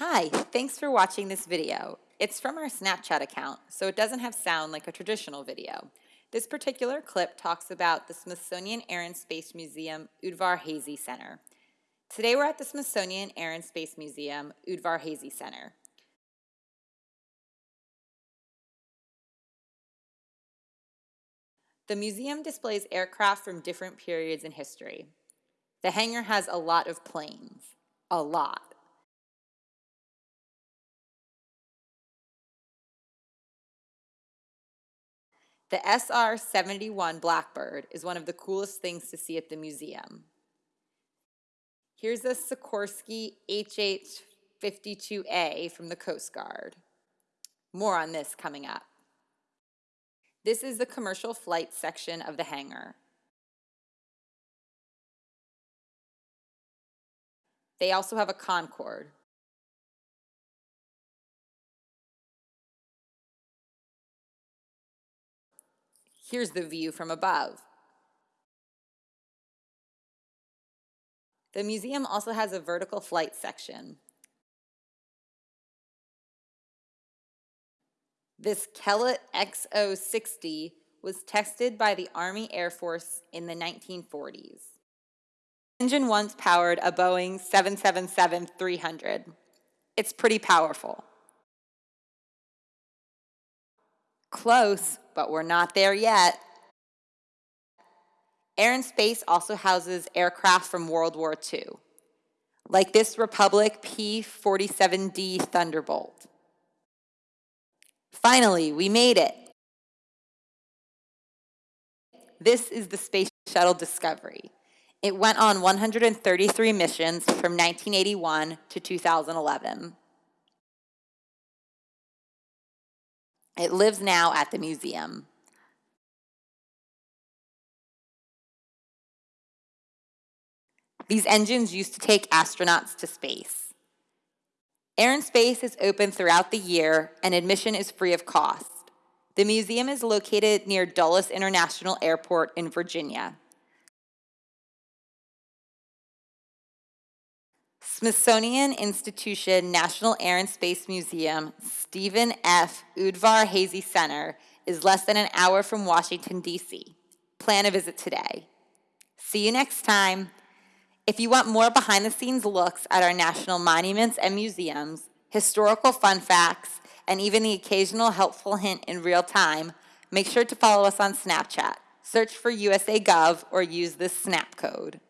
Hi, thanks for watching this video. It's from our Snapchat account, so it doesn't have sound like a traditional video. This particular clip talks about the Smithsonian Air and Space Museum Udvar-Hazy Center. Today we're at the Smithsonian Air and Space Museum Udvar-Hazy Center. The museum displays aircraft from different periods in history. The hangar has a lot of planes. A lot. The SR-71 Blackbird is one of the coolest things to see at the museum. Here's a Sikorsky HH-52A from the Coast Guard. More on this coming up. This is the commercial flight section of the hangar. They also have a Concorde. Here's the view from above. The museum also has a vertical flight section. This Kellett XO60 was tested by the Army Air Force in the 1940s. Engine once powered a Boeing 777-300. It's pretty powerful. Close, but we're not there yet. Air and Space also houses aircraft from World War II, like this Republic P-47D Thunderbolt. Finally, we made it. This is the Space Shuttle Discovery. It went on 133 missions from 1981 to 2011. It lives now at the museum. These engines used to take astronauts to space. Air and Space is open throughout the year and admission is free of cost. The museum is located near Dulles International Airport in Virginia. Smithsonian Institution National Air and Space Museum, Stephen F. Udvar-Hazy Center is less than an hour from Washington, D.C. Plan a visit today. See you next time. If you want more behind-the-scenes looks at our national monuments and museums, historical fun facts, and even the occasional helpful hint in real time, make sure to follow us on Snapchat. Search for USA Gov or use this snap code.